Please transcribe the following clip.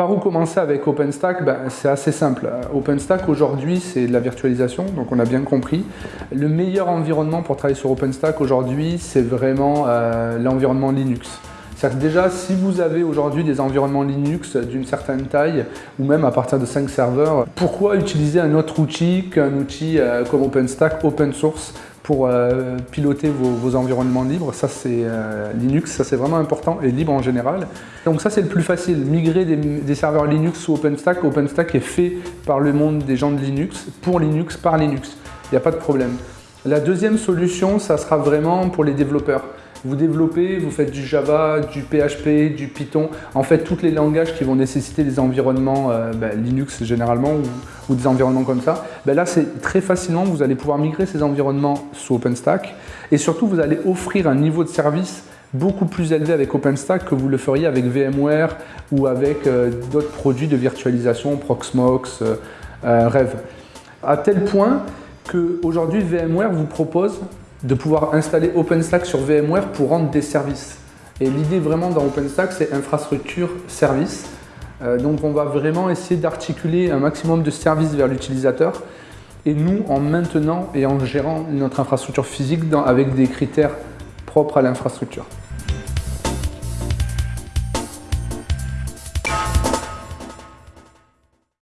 Par où commencer avec OpenStack ben, C'est assez simple. OpenStack aujourd'hui c'est de la virtualisation, donc on a bien compris. Le meilleur environnement pour travailler sur OpenStack aujourd'hui c'est vraiment euh, l'environnement Linux. cest déjà, si vous avez aujourd'hui des environnements Linux d'une certaine taille, ou même à partir de 5 serveurs, pourquoi utiliser un autre outil qu'un outil euh, comme OpenStack open source pour euh, piloter vos, environnements libres. Ça, c'est euh, Linux, ça c'est vraiment important, et libre en général. Donc ça, c'est le plus facile. Migrer des, serveurs Linux sous OpenStack. OpenStack est fait par le monde des gens de Linux, pour Linux, par Linux. Il n'y a pas de problème. La deuxième solution, ça sera vraiment pour les développeurs. Vous développez, vous faites du Java, du PHP, du Python, en fait tous les langages qui vont nécessiter des environnements euh, ben, Linux généralement ou, des environnements comme ça. Ben là c'est très facilement, vous allez pouvoir migrer ces environnements sous OpenStack et surtout vous allez offrir un niveau de service beaucoup plus élevé avec OpenStack que vous le feriez avec VMware ou avec euh, d'autres produits de virtualisation, Proxmox, euh, Rev. À tel point qu'aujourd'hui VMware vous propose de pouvoir installer OpenStack sur VMware pour rendre des services. Et l'idée vraiment dans OpenStack, c'est infrastructure service. Euh, donc on va vraiment essayer d'articuler un maximum de services vers l'utilisateur et nous en maintenant et en gérant notre infrastructure physique avec des critères propres à l'infrastructure.